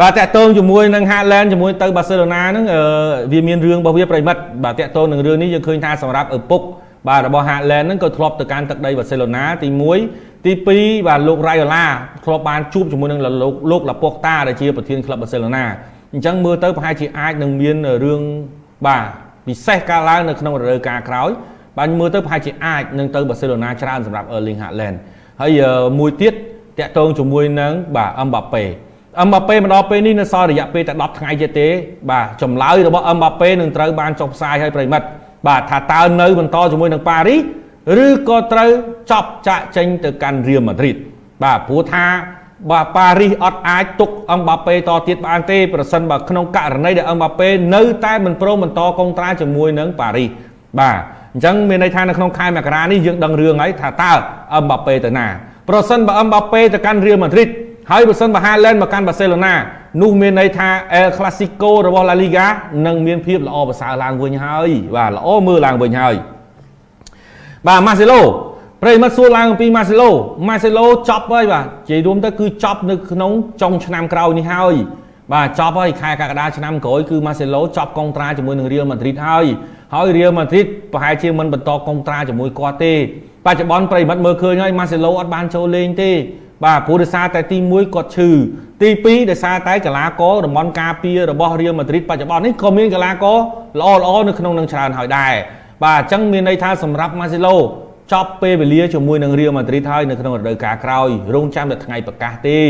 បាទតាក់ទងជាមួយនឹង Haaland ជាមួយទៅ Barcelona ហ្នឹងវាមានរឿងរបស់វាប្រិមិត្តបាទតាក់ទងនឹងរឿងនេះយើងឃើញថាសម្រាប់ឪពុកបាទរបស់ Haaland ហ្នឹងក៏ធ្លាប់ទៅកាន់ទឹកដី Barcelona ទី1ទី2បាទលោក Raiola ធ្លាប់បានជួបជាមួយនឹងលោកលោក Laporta ដែលជាប្រធានក្លឹប Barcelona អញ្ចឹងមើលទៅប្រហែលជាអាចនឹងមានរឿងបាទពិសេសកើតឡើងនៅក្នុងរដូវកាលក្រោយបាទមើលទៅប្រហែលជាអាចនឹងទៅ Barcelona ច្រើនសម្រាប់ Erling Haaland ហើយមួយទៀតតាក់ទងជាមួយនឹងបាទ Mbappe អឹមបាប៉េមកដល់ពេលនេះនៅសល់រយៈពេលតែ10ថ្ងៃទៀតទេ បាទចម្លើយរបស់អឹមបាប៉េនឹងត្រូវបានចុះផ្សាយឲ្យប្រិមិត្តបាទថាតើនៅបន្តជាមួយនឹងប៉ារីសឬក៏ត្រូវចប់ចាក់ចេញទៅកាន់រៀលម៉ាឌ្រីតបាទព្រោះថាបាទប៉ារីសអត់អាចទុកអឹមបាប៉េតទៀតបានទេប្រសិនបើក្នុងករណីដែលអឹមបាប៉េនៅតែមិនព្រមបន្តកុងត្រាជាមួយនឹងប៉ារីសបាទអញ្ចឹងមានន័យថានៅក្នុងខែមករានេះយើងដឹងរឿងហើយថាតើអឹមបាប៉េទៅណាប្រសិនបើអឹមបាប៉េទៅកាន់រៀលម៉ាឌ្រីត ហើយបើសិនបើ Haaland មកកាន់ Barcelona នោះមានន័យថា El Clasico របស់ La Liga នឹងមានភាពល្អប្រសើរឡើងវិញហើយបាទល្អមើលឡើងវិញហើយបាទ Marcelo ប្រិមិត្តសួរឡើងអំពី Marcelo Marcelo ចប់ហើយបាទនិយាយរួមទៅគឺចប់នៅក្នុងចុងឆ្នាំក្រោយនេះហើយបាទចប់ហើយខែកក្កដាឆ្នាំក្រោយគឺ Marcelo ចប់កុងត្រាជាមួយនឹង Real Madrid ហើយហើយ Real Madrid ប្រហែលជាមិនបន្តកុងត្រាជាមួយគាត់ទេបច្ចុប្បន្នប្រិមិត្តមើលឃើញហើយ Marcelo អត់បានចូលលេងទេ បាទព្រោះដោយសារតែទី1គាត់ឈឺទី2ដោយសារតែកីឡាករតំបន់ការពាររបស់រៀលម៉ាឌ្រីតបច្ចុប្បន្ននេះក៏មានកីឡាករល្អល្អនៅក្នុងនឹងច្រើនហើយដែរបាទអញ្ចឹងមានន័យថាសម្រាប់ម៉ាស៊ីឡូចប់ពេលវេលាជាមួយនឹងរៀលម៉ាឌ្រីតហើយនៅក្នុងរដូវកាលក្រោយរងចាំតែថ្ងៃប្រកាសទេ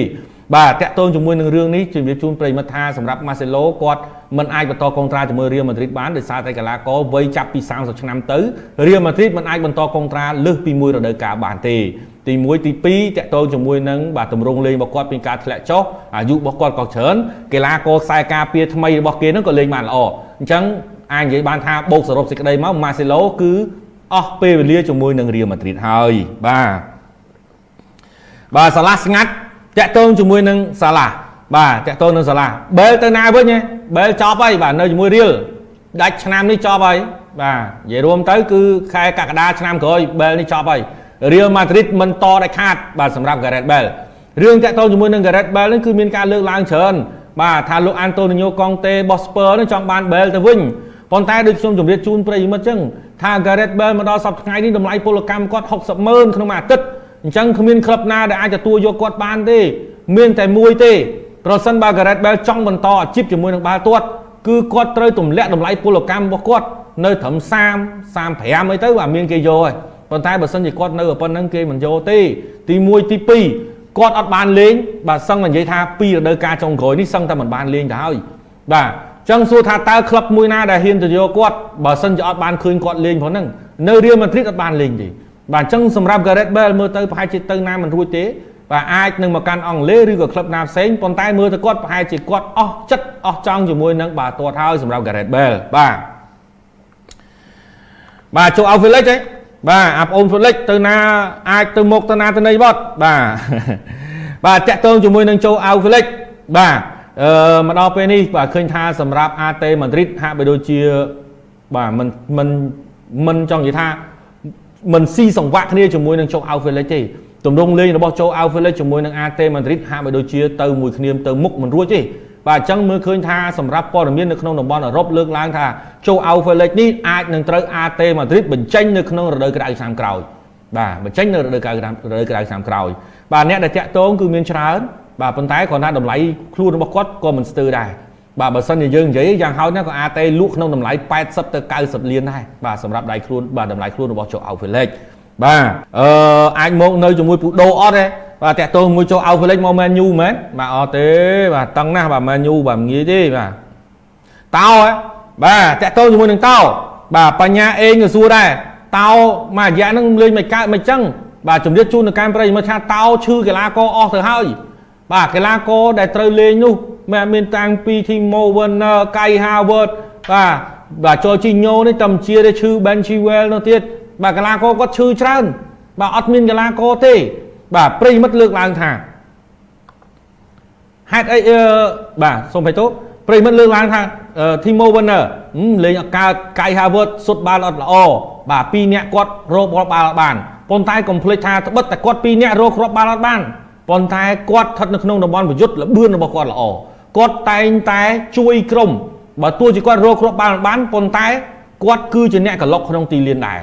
បាទតាក់ទងជាមួយនឹងរឿងនេះជំរាបជូនប្រិយមិត្តថាសម្រាប់ Marcelo គាត់មិនអាចបន្តកុងត្រាជាមួយ Real Madrid បានដោយសារតែកីឡាករវ័យចាប់ពី30ឆ្នាំទៅ Real Madrid មិនអាចបន្តកុងត្រាលើសពីមួយរដូវកាលបានទេទី1ទី2តាក់ទងជាមួយនឹងបាទទម្រង់លេងរបស់គាត់ពីការធ្លាក់ចុះអាយុរបស់គាត់ក៏ច្រើនកីឡាករខ្សែការពារថ្មីរបស់គេហ្នឹងក៏លេងបានល្អអញ្ចឹងអាចនិយាយបានថាបូកសរុបសេចក្តីមក Marcelo គឺអស់ពេលវេលាជាមួយនឹង Real Madrid ហើយបាទបាទសាឡាស្ងាត់ តាក់ទងជាមួយនឹងសាឡាបាទតាក់ទងនឹងសាឡាបែលទៅណាវិញហ៎បែលចប់ហើយបាទនៅជាមួយ Real ដាច់ឆ្នាំនេះចប់ហើយបាទនិយាយរួមទៅគឺខែកក្កដាឆ្នាំក្រោយបែលនេះចប់ហើយ Real Madrid មិនតដាច់ខាតបាទសម្រាប់ Gareth Bale រឿងតាក់ទងជាមួយនឹង Gareth Bale នេះគឺមានការលើកឡើងច្រើនបាទថាលោក Antonio Conte របស់ Spurs នេះចង់បាន Bale ទៅវិញប៉ុន្តែដូចខ្ញុំជម្រាបជូនប្រិយមិត្តចឹងថា Gareth Bale មកដល់សប្តាហ៍ថ្ងៃនេះតម្លៃពលកម្មគាត់60ម៉ឺនក្នុងមួយអាទិត្យ អញ្ចឹងគ្មានក្លឹបណាដែលអាចទទួលយកគាត់បានទេ មានតែមួយទេប្រសិនបើ Gareth Bale ចង់បន្តអាជីពជាមួយនឹងបាល់ទាត់គឺគាត់ត្រូវទម្លាក់តម្លៃពលកម្មរបស់គាត់នៅត្រឹម30 35អីទៅបាទមានគេយកហើយប៉ុន្តែបើសិនជាគាត់នៅប៉ុណ្្នឹងគេមិនយកទេ ទី1ទី2គាត់អត់បានលេងបាទសឹងតែនិយាយថាពីរដូវកាលចុងក្រោយនេះសឹងតែមិនបានលេងទៅហើយបាទចឹងសួរថាតើក្លឹបមួយណាដែលហ៊ានទៅយកគាត់បើសិនជាអត់បានឃើញគាត់លេងផងហ្នឹងនៅរៀលម៉ាឌ្រីតអត់បានលេងទេ បាទអញ្ចឹងសម្រាប់ Gareth Bale មើលទៅប្រហែលជាទៅណាមិនរួចទេបាទអាចនឹងមកកាន់អង់គ្លេសឬក៏ក្លឹបណាផ្សេងប៉ុន្តែមើលទៅគាត់ប្រហែលជាគាត់អស់ចិត្តអស់ចង់ជាមួយនឹងបាទទាត់ហើយសម្រាប់ Gareth Bale បាទបាទចូល Outfield ទេបាទអាប្អូន Felix ទៅណាអាចទៅមុខទៅណាទៅណីបត់បាទបាទតាក់ទងជាមួយនឹងចូល Outfield បាទអឺមកដល់ពេលនេះបាទឃើញថាសម្រាប់ AT Madrid ហាក់បីដូចជាបាទមិនមិនមិនចង់និយាយថា មិនស៊ីសង្វាក់គ្នាជាមួយនឹងចូល Outfield ទេទម្រង់លេងរបស់ចូល Outfield ជាមួយនឹង AT Madrid ហាក់បីដូចជាទៅមួយគ្នាទៅមុខមិនរួចទេបាទអញ្ចឹងមើលឃើញថាសម្រាប់ព័ត៌មាននៅក្នុងតំបន់អឺរ៉ុបលើកឡើងថាចូល Alpha League នេះអាចនឹងត្រូវ AT Madrid បញ្ចេញនៅក្នុងរដូវក្តៅឆ្នាំក្រោយបាទបញ្ចេញនៅរដូវក្តៅរដូវក្តៅឆ្នាំក្រោយបាទអ្នកដែលតាក់ទងគឺមានច្រើនបាទប៉ុន្តែគ្រាន់តែតម្លៃខ្លួនរបស់គាត់ក៏មិនស្ទើរដែរ បាទបើសិនជាយើងនិយាយយ៉ាងហោចណាស់ក៏ AT លក់ក្នុងតម្លៃ80ទៅ90លានដែរបាទសម្រាប់ដៃខ្លួនបាទតម្លៃខ្លួនរបស់ចូល Alpha League បាទអឺអាចមកនៅជាមួយពូដូអត់ទេបាទតាក់ទងមួយចូលអោហ្វ្លេចមកមែនយូមែនបាទអត់ទេបាទតឹងណាស់បាទមែនយូបាទងាយទេបាទតោហ៎បាទតាក់ទងជាមួយនឹងតោបាទបញ្ញាអេងក៏សួរដែរតោមួយរយៈហ្នឹងលេងមិនកើតមិនចឹងបាទជំរាបជូនទៅកម្មប្រិយមកថាតោឈឺកីឡាករអស់ទៅហើយបាទកីឡាករដែលត្រូវលេងនោះ មិនមានតាំងពី Timo Werner, Kai Havertz បាទបាទចូលជីញ៉ូនេះតំជាទេឈឺ Ben Chilwell នោះទៀតបាទកីឡាករគាត់ឈឺច្រើន បាទអត់មានកីឡាករទេ បាទប្រិមិត្តលើកឡើងថាហេតុអីបាទសូមបៃតូប្រិមិត្តលើកឡើងថា Timo Werner លេងអកើត Kai Havertz សុទ្ធបាល់អត់ល្អបាទពីរនាក់គាត់រកបាល់បានប៉ុន្តែកុំភ្លេចថាត្បិតតែគាត់ពីរនាក់រកគ្រាប់បាល់អត់បានប៉ុន្តែគាត់ស្ថិតនៅក្នុងតំបន់ប្រយុទ្ធលបឿនរបស់គាត់ល្អ គាត់តែងតែជួយក្រុមបើទោះជាគាត់រកគ្រាប់បាល់បានប៉ុន្តែគាត់គឺជាអ្នកកឡុកក្នុងទីលានដែរ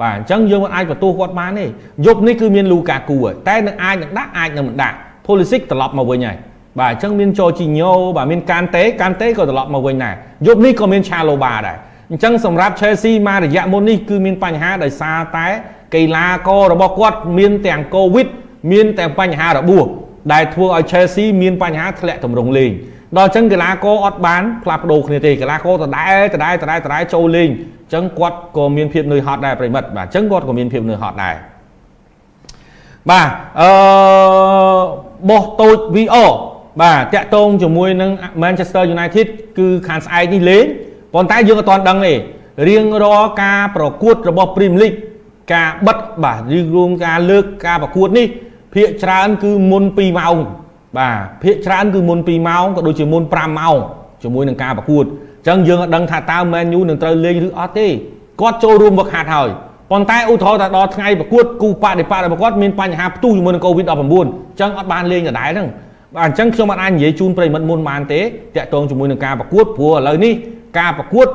បាទអញ្ចឹងយើងមិនអាចបន្ទោសគាត់បានទេយប់នេះគឺមានលូកាគូតែនឹងអាចនឹងដាក់អាចនឹងមិនដាក់ Pulisic ត្រឡប់មកវិញហើយបាទអញ្ចឹងមានចោជីញ៉ូបាទមានកានតេកានតេក៏ត្រឡប់មកវិញដែរយប់នេះក៏មានឆាឡូបាដែរអញ្ចឹងសម្រាប់ Chelsea មករយៈមុននេះគឺមានបញ្ហាដោយសារតែកីឡាកររបស់គាត់មានទាំង COVID មានទាំងបញ្ហារបួសដែលធ្វើឲ្យ Chelsea មានបញ្ហាធ្លាក់ទម្រង់លេង ដល់អញ្ចឹងកីឡាករអត់បានផ្លាស់ប្ដូរគ្នាទេកីឡាករដដែលដដែលដដែលដដែលចូលលេងអញ្ចឹងគាត់ក៏មានភាពនឿយហត់ដែរប្រិមិត្តបាទអញ្ចឹងគាត់ក៏មានភាពនឿយហត់ដែរបាទអឺបោះតូច VR បាទតាក់ទងជាមួយនឹង Manchester United គឺខាងស្អែកនេះលេងប៉ុន្តែយើងអត់ទាន់ដឹងទេរៀងរាល់ការប្រកួតរបស់ Premier League ការបិទបាទឬរួមការលើកការប្រកួតនេះភាគច្រើនគឺមុន2ម៉ោង បាទភាគច្រើនគឺមុន2ម៉ោងក៏ដូចជាមុន5ម៉ោងជាមួយនឹងការប្រកួតអញ្ចឹងយើងអត់ដឹងថាតើ Man U នឹងត្រូវលេងឬអត់ទេគាត់ចូលរួមវឹកហាត់ហើយប៉ុន្តែឧទាហរណ៍ថាដល់ថ្ងៃប្រកួតគូបដិបត្តិរបស់គាត់មានបញ្ហាផ្ទុះជាមួយនឹង COVID-19 អញ្ចឹងអត់បានលេងដដែលហ្នឹងបាទអញ្ចឹងខ្ញុំអត់អាចនិយាយជូនប្រិមិត្តមុនបានទេតាក់ទងជាមួយនឹងការប្រកួតព្រោះឥឡូវនេះការប្រកួត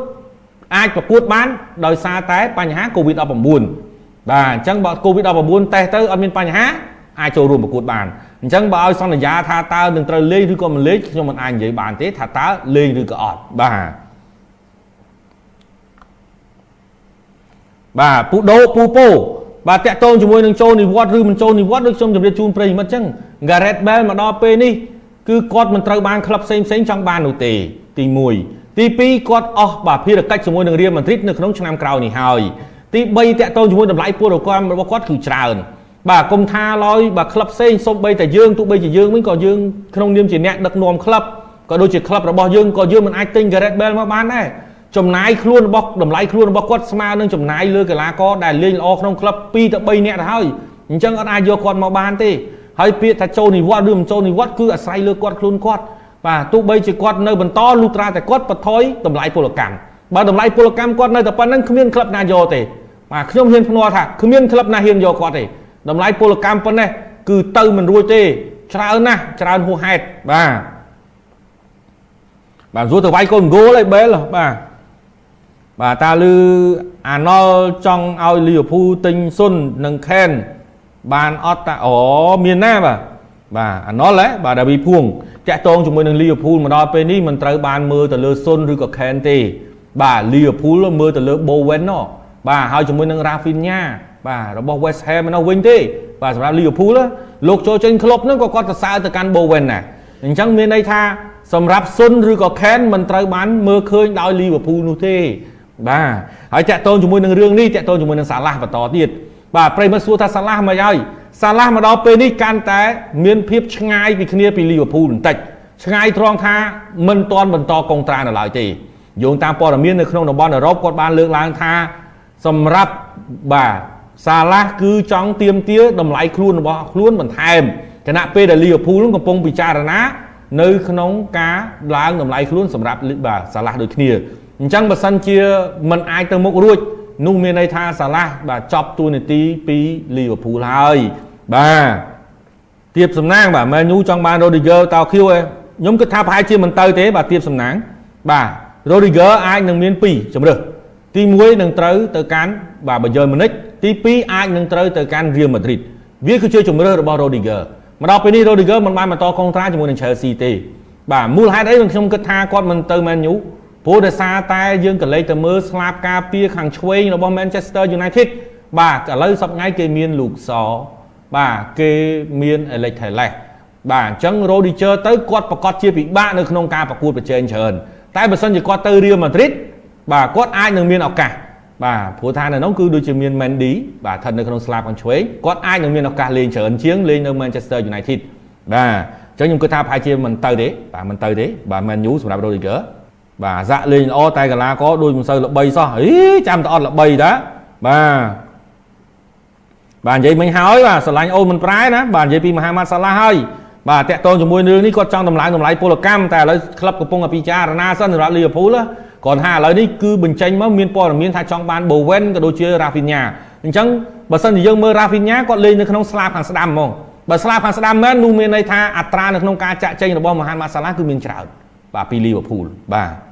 អាចប្រកួតបានដោយសារតែបញ្ហា COVID-19 បាទអញ្ចឹងបើ COVID-19 តេស្តទៅអត់មានបញ្ហាអាចចូលរួមប្រកួតបាន អញ្ចឹងបើឲ្យសន្យាថាតើនឹងត្រូវលេងឬក៏មិនលេងខ្ញុំមិនអាចនិយាយបានទេថាតើលេងឬក៏អត់បាទបាទពូដូពូពោបាទតាក់ទងជាមួយនឹងចូលនិវត្តន៍ឬមិនចូលនិវត្តន៍ដូចខ្ញុំជម្រាបជូនប្រិយមិត្តអញ្ចឹង Gareth Bale មកដល់ពេលនេះគឺគាត់មិនត្រូវបានក្លឹបផ្សេងផ្សេងចង់បាននោះទេទី1ទី2គាត់អស់បាទភារកិច្ចជាមួយនឹង Real Madrid នៅក្នុងឆ្នាំក្រោយនេះហើយទី3តាក់ទងជាមួយតម្លៃពលរដ្ឋរបស់គាត់គឺច្រើន បាទកុំថាឡើយបាទក្លឹបផ្សេងសូម្បីតែយើងទោះបីជាយើងវិញក៏យើងក្នុងនាមជាអ្នកដឹកនាំក្លឹបក៏ដូចជាក្លឹបរបស់យើងក៏យើងមិនអាចទិញ Gareth Bale មកបានដែរចំណាយខ្លួនរបស់តម្លៃខ្លួនរបស់គាត់ស្មើនឹងចំណាយលើកីឡាករដែលលេងល្អក្នុងក្លឹប2ទៅ3នាក់ទៅហើយអញ្ចឹងអត់អាចយកគាត់មកបានទេហើយពាក្យថាចូលនិវត្តន៍ឬមិនចូលនិវត្តន៍គឺអាស្រ័យលើគាត់ខ្លួនគាត់បាទទោះបីជាគាត់នៅបន្តលុះត្រាតែគាត់បថយតម្លៃពលកម្មបើតម្លៃពលកម្មគាត់នៅតែប៉ុណ្្នឹងគ្មានក្លឹបណាយកទេបាទខ្ញុំហ៊ានភ្នាល់ថាគ្មានក្លឹបណាហ៊ានយកគាត់ទេ តម្លៃពលកម្មប៉ុណ្ណេះគឺទៅមិនរួចទេ ច្រើនណាស់ច្រើនហួសហេតុបាទបាទសួរទៅវាយកូនហ្គោលហើយបែលបាទបាទតើលឺអាណុលចង់ឲ្យលីវើពូលទិញសុននិងខេនបានអត់តាអូមានណាបាទបាទអាណុលហ៎បាទដាវីភួងតាក់ទងជាមួយនឹងលីវើពូលមកដល់ពេលនេះមិនត្រូវបានមើលទៅលើសុនឬក៏ខេនទេ បាទលីវើពូលមើលទៅលើបូវិនណបាទហើយជាមួយនឹងរ៉ាហ្វីនញ៉ា បាទរបស់ West Ham នោះវិញទេបាទសម្រាប់ Liverpool លោកចូលចេញក្លឹបហ្នឹងក៏គាត់សរសើរទៅកាន់ Bowen ដែរអញ្ចឹងមានន័យថាសម្រាប់សុនឬក៏ Ken មិនត្រូវបានមើលឃើញដោយ Liverpool នោះទេបាទហើយតាក់ទងជាមួយនឹងរឿងនេះតាក់ទងជាមួយនឹងសាឡាស់បន្តទៀតបាទប្រិមត្តសួរថាសាឡាស់មកហើយសាឡាស់មកដល់ពេលនេះកាន់តែ មានភាពឆ្ងាយពីគ្នាពី Liverpool បន្តិចឆ្ងាយត្រង់ថាមិនទាន់បន្តកុងត្រានៅឡើយទេយោងតាមព័ត៌មាននៅក្នុងតំបន់អឺរ៉ុបគាត់បានលើកឡើងថាសម្រាប់បាទ សាឡាស់គឺចង់ទៀមទាតម្លៃខ្លួនរបស់ខ្លួនបន្ថែមគណៈពេលដែលលីវើពូលកំពុងពិចារណានៅក្នុងការឡើងតម្លៃខ្លួនសម្រាប់បាទសាឡាស់ដូចគ្នាអញ្ចឹងបើសិនជាมันអាចទៅមុខរួចនោះមានន័យថាសាឡាស់បាទចប់តួនាទីពីលីវើពូលហើយបាទទៀបសំណាងបាទមែនញូចង់បានរ៉ូឌីហ្គើតោខៀវឯងខ្ញុំគិតថាប្រហែលជាមិនទៅទេបាទទៀបសំណាងបាទរ៉ូឌីហ្គើអាចនឹងមាន2ជំរើសទី1នឹងត្រូវទៅកាន់បាទបាយឺនម៉ូនិច ទី2អាចនឹងត្រូវទៅកាន់ Real Madrid វាគឺជាជំរឿរបស់ Rodiger មកដល់ពេលនេះ Rodiger មិនបានបន្តកុងត្រាជាមួយនឹង Chelsea ទេបាទមូលហេតុអីខ្ញុំគិតថាគាត់មិនទៅ Man U ព្រោះដោយសារតែយើងក៏លេចទៅមើលស្លាបការពារខាងឆ្វេងរបស់ Manchester United បាទឥឡូវសប្ងៃគេមានលូកសបាទគេមាន Alex Telles បាទអញ្ចឹង Rodiger ទៅគាត់ប្រកាសជាពិបាកនៅក្នុងការប្រកួតប្រជែងច្រើនតែបើសិនជាគាត់ទៅ Real Madrid បាទគាត់អាចនឹងមានឱកាស បាទព្រោះថានៅនោះគឺដូចជាមាន Mendy បាទស្ថិតនៅក្នុងស្លាបខាងឆ្វេងគាត់អាចនឹងមានឱកាសលេងច្រើនជាងលេងនៅ Manchester United បាទអញ្ចឹងខ្ញុំគិតថាប្រហែលជាមិនទៅទេបាទមិនទៅទេបាទ Man U សម្រាប់ Rodriguez បាទអាសាក់លេងល្អតែកីឡាករដូចមិនសូវល្បីសោះអីចាំតែអត់ល្បីតាបាទបាទនិយាយមិញហើយបាទស្រឡាញ់អូនមិនប្រែណាបាទនិយាយពីមហាម៉ាត់សាឡាហើយបាទតាក់ទងជាមួយរឿងនេះគាត់ចង់តម្លើងតម្លៃពលកម្មតែឥឡូវក្លឹបកំពុងតែពិចារណាសិនសម្រាប់ Liverpool គាត់ថាឥឡូវនេះគឺបញ្ចេញមកមានព័ត៌មានថាចង់បាន Bowen ក៏ដូចជា Rafinha អញ្ចឹងបើសិនជាយើងមើល Rafinha គាត់លេងនៅក្នុងស្លាបខាងស្ដាំហ្មងបើស្លាប់ខាងស្ដាំមែននោះមានន័យថាអត្រានៅក្នុងការចាក់ចេញរបស់មហាម៉ាសាឡាគឺមានច្រើនបាទពីលីវើពូលបាទ